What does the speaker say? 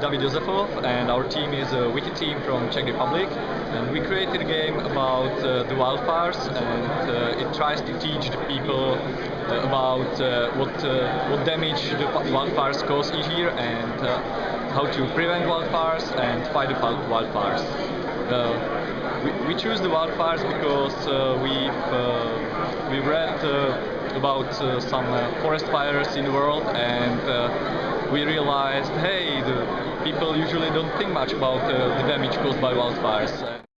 David Josefov and our team is a wiki team from Czech Republic and we created a game about uh, the wildfires and uh, it tries to teach the people uh, about uh, what uh, what damage the wildfires cause each year and uh, how to prevent wildfires and fight the wildfires. We, we choose the wildfires because we've we've read about some forest fires in the world and we realized hey people usually don't think much about uh, the damage caused by wildfires uh,